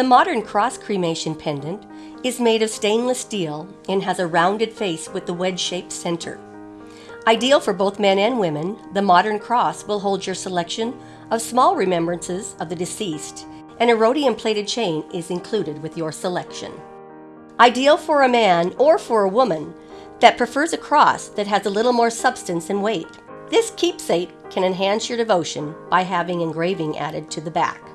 The modern cross cremation pendant is made of stainless steel and has a rounded face with the wedge shaped center. Ideal for both men and women, the modern cross will hold your selection of small remembrances of the deceased, and a rhodium plated chain is included with your selection. Ideal for a man or for a woman that prefers a cross that has a little more substance and weight. This keepsake can enhance your devotion by having engraving added to the back.